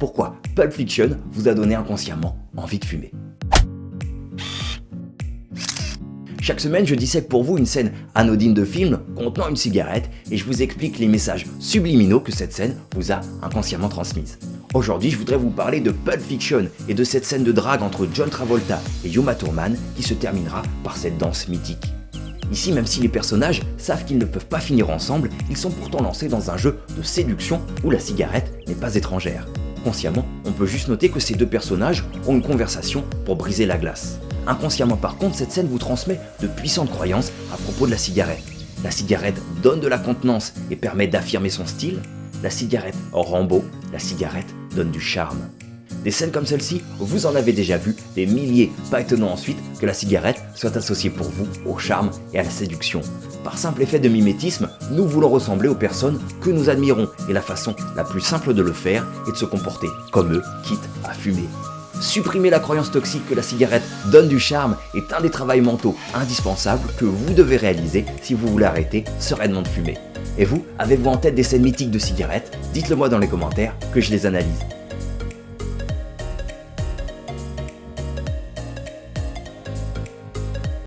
pourquoi Pulp Fiction vous a donné inconsciemment envie de fumer. Chaque semaine, je dissèque pour vous une scène anodine de film contenant une cigarette et je vous explique les messages subliminaux que cette scène vous a inconsciemment transmises. Aujourd'hui, je voudrais vous parler de Pulp Fiction et de cette scène de drague entre John Travolta et Yuma Thurman qui se terminera par cette danse mythique. Ici, même si les personnages savent qu'ils ne peuvent pas finir ensemble, ils sont pourtant lancés dans un jeu de séduction où la cigarette n'est pas étrangère. Consciemment, on peut juste noter que ces deux personnages ont une conversation pour briser la glace. Inconsciemment par contre, cette scène vous transmet de puissantes croyances à propos de la cigarette. La cigarette donne de la contenance et permet d'affirmer son style. La cigarette rend beau, la cigarette donne du charme. Des scènes comme celle-ci, vous en avez déjà vu des milliers, pas étonnant ensuite que la cigarette soit associée pour vous au charme et à la séduction. Par simple effet de mimétisme, nous voulons ressembler aux personnes que nous admirons et la façon la plus simple de le faire est de se comporter comme eux, quitte à fumer. Supprimer la croyance toxique que la cigarette donne du charme est un des travaux mentaux indispensables que vous devez réaliser si vous voulez arrêter sereinement de fumer. Et vous, avez-vous en tête des scènes mythiques de cigarettes? Dites-le moi dans les commentaires que je les analyse.